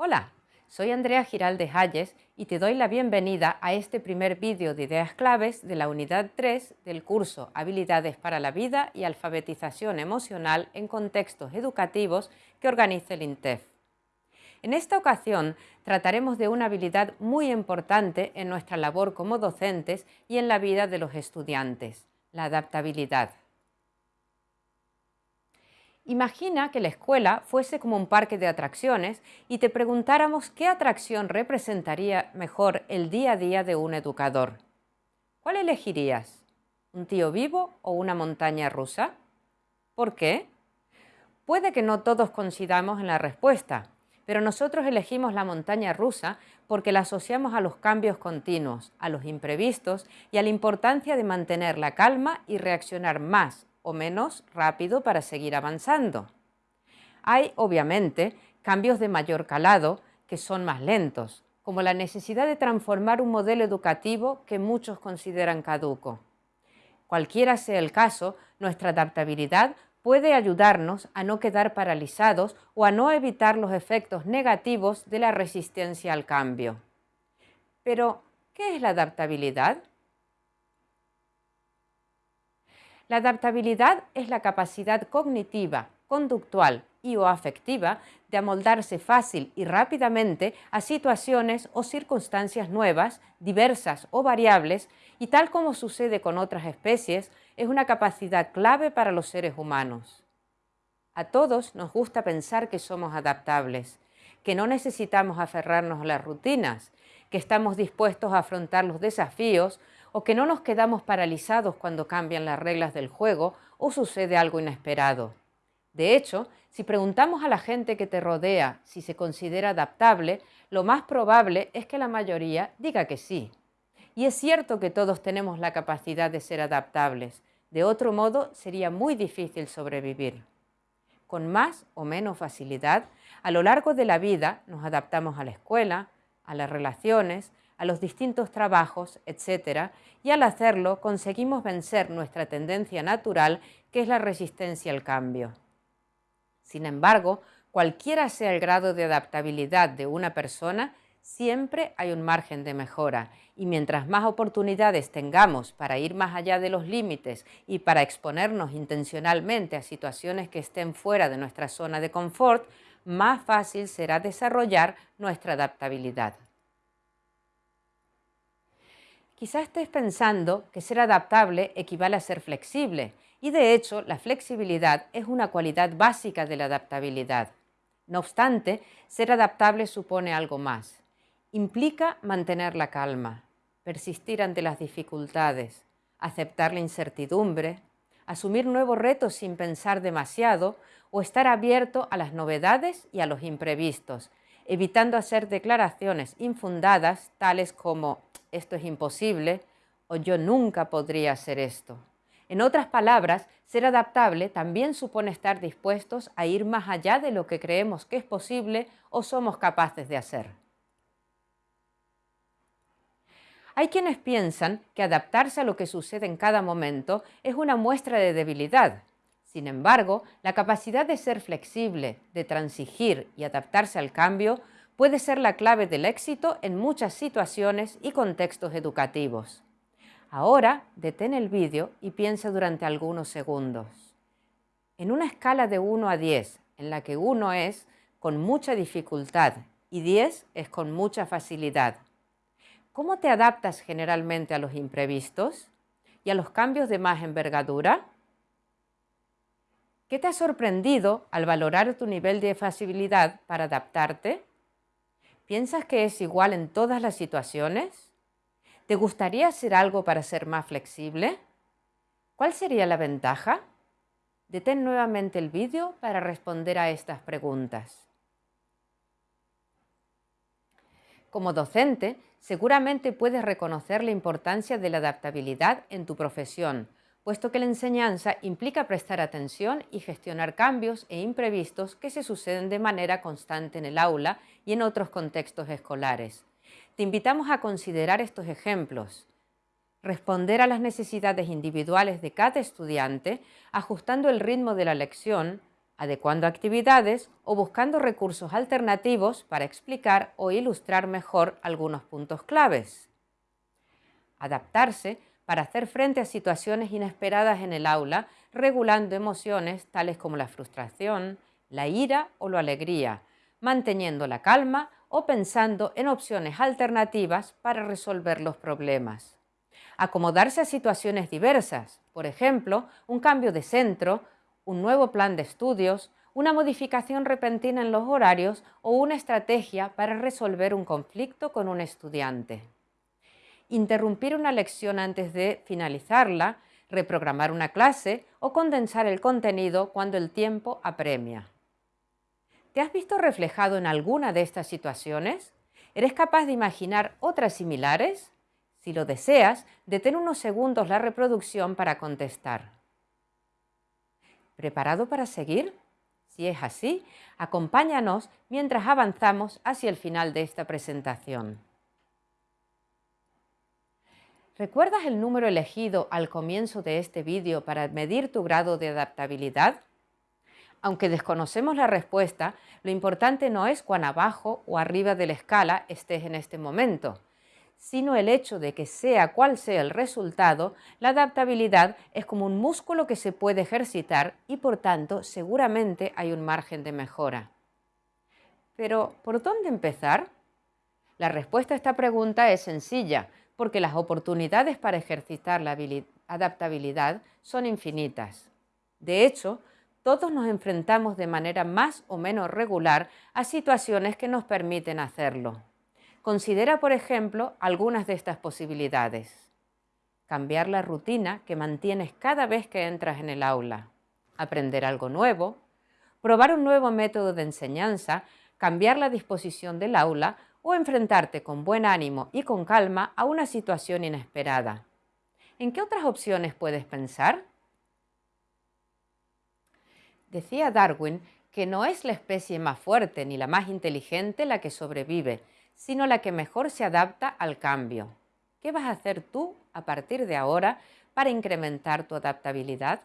Hola, soy Andrea Giraldes Hayes y te doy la bienvenida a este primer vídeo de ideas claves de la unidad 3 del curso Habilidades para la vida y alfabetización emocional en contextos educativos que organiza el INTEF. En esta ocasión trataremos de una habilidad muy importante en nuestra labor como docentes y en la vida de los estudiantes, la adaptabilidad. Imagina que la escuela fuese como un parque de atracciones y te preguntáramos qué atracción representaría mejor el día a día de un educador. ¿Cuál elegirías? ¿Un tío vivo o una montaña rusa? ¿Por qué? Puede que no todos coincidamos en la respuesta, pero nosotros elegimos la montaña rusa porque la asociamos a los cambios continuos, a los imprevistos y a la importancia de mantener la calma y reaccionar más o menos rápido para seguir avanzando. Hay, obviamente, cambios de mayor calado que son más lentos, como la necesidad de transformar un modelo educativo que muchos consideran caduco. Cualquiera sea el caso, nuestra adaptabilidad puede ayudarnos a no quedar paralizados o a no evitar los efectos negativos de la resistencia al cambio. Pero, ¿qué es la adaptabilidad? La adaptabilidad es la capacidad cognitiva, conductual y o afectiva de amoldarse fácil y rápidamente a situaciones o circunstancias nuevas, diversas o variables, y tal como sucede con otras especies, es una capacidad clave para los seres humanos. A todos nos gusta pensar que somos adaptables, que no necesitamos aferrarnos a las rutinas, que estamos dispuestos a afrontar los desafíos o que no nos quedamos paralizados cuando cambian las reglas del juego o sucede algo inesperado. De hecho, si preguntamos a la gente que te rodea si se considera adaptable, lo más probable es que la mayoría diga que sí. Y es cierto que todos tenemos la capacidad de ser adaptables, de otro modo sería muy difícil sobrevivir. Con más o menos facilidad, a lo largo de la vida nos adaptamos a la escuela, a las relaciones, a los distintos trabajos, etc. Y al hacerlo conseguimos vencer nuestra tendencia natural, que es la resistencia al cambio. Sin embargo, cualquiera sea el grado de adaptabilidad de una persona, siempre hay un margen de mejora y mientras más oportunidades tengamos para ir más allá de los límites y para exponernos intencionalmente a situaciones que estén fuera de nuestra zona de confort, más fácil será desarrollar nuestra adaptabilidad. Quizá estés pensando que ser adaptable equivale a ser flexible, y de hecho la flexibilidad es una cualidad básica de la adaptabilidad. No obstante, ser adaptable supone algo más. Implica mantener la calma, persistir ante las dificultades, aceptar la incertidumbre, asumir nuevos retos sin pensar demasiado o estar abierto a las novedades y a los imprevistos, evitando hacer declaraciones infundadas tales como esto es imposible o yo nunca podría hacer esto. En otras palabras, ser adaptable también supone estar dispuestos a ir más allá de lo que creemos que es posible o somos capaces de hacer. Hay quienes piensan que adaptarse a lo que sucede en cada momento es una muestra de debilidad. Sin embargo, la capacidad de ser flexible, de transigir y adaptarse al cambio puede ser la clave del éxito en muchas situaciones y contextos educativos. Ahora detén el vídeo y piensa durante algunos segundos. En una escala de 1 a 10, en la que 1 es con mucha dificultad y 10 es con mucha facilidad, ¿cómo te adaptas generalmente a los imprevistos y a los cambios de más envergadura? ¿Qué te ha sorprendido al valorar tu nivel de facilidad para adaptarte? ¿Piensas que es igual en todas las situaciones? ¿Te gustaría hacer algo para ser más flexible? ¿Cuál sería la ventaja? Detén nuevamente el vídeo para responder a estas preguntas. Como docente, seguramente puedes reconocer la importancia de la adaptabilidad en tu profesión, puesto que la enseñanza implica prestar atención y gestionar cambios e imprevistos que se suceden de manera constante en el aula y en otros contextos escolares. Te invitamos a considerar estos ejemplos. Responder a las necesidades individuales de cada estudiante, ajustando el ritmo de la lección, adecuando actividades o buscando recursos alternativos para explicar o ilustrar mejor algunos puntos claves. Adaptarse para hacer frente a situaciones inesperadas en el aula, regulando emociones tales como la frustración, la ira o la alegría, manteniendo la calma o pensando en opciones alternativas para resolver los problemas. Acomodarse a situaciones diversas, por ejemplo, un cambio de centro, un nuevo plan de estudios, una modificación repentina en los horarios o una estrategia para resolver un conflicto con un estudiante. Interrumpir una lección antes de finalizarla, reprogramar una clase o condensar el contenido cuando el tiempo apremia. ¿Te has visto reflejado en alguna de estas situaciones? ¿Eres capaz de imaginar otras similares? Si lo deseas, detén unos segundos la reproducción para contestar. ¿Preparado para seguir? Si es así, acompáñanos mientras avanzamos hacia el final de esta presentación. ¿Recuerdas el número elegido al comienzo de este vídeo para medir tu grado de adaptabilidad? Aunque desconocemos la respuesta, lo importante no es cuán abajo o arriba de la escala estés en este momento, sino el hecho de que sea cual sea el resultado, la adaptabilidad es como un músculo que se puede ejercitar y por tanto seguramente hay un margen de mejora. Pero, ¿por dónde empezar? La respuesta a esta pregunta es sencilla, porque las oportunidades para ejercitar la adaptabilidad son infinitas. De hecho, todos nos enfrentamos de manera más o menos regular a situaciones que nos permiten hacerlo. Considera, por ejemplo, algunas de estas posibilidades. Cambiar la rutina que mantienes cada vez que entras en el aula. Aprender algo nuevo. Probar un nuevo método de enseñanza. Cambiar la disposición del aula o enfrentarte con buen ánimo y con calma a una situación inesperada. ¿En qué otras opciones puedes pensar? Decía Darwin que no es la especie más fuerte ni la más inteligente la que sobrevive, sino la que mejor se adapta al cambio. ¿Qué vas a hacer tú a partir de ahora para incrementar tu adaptabilidad?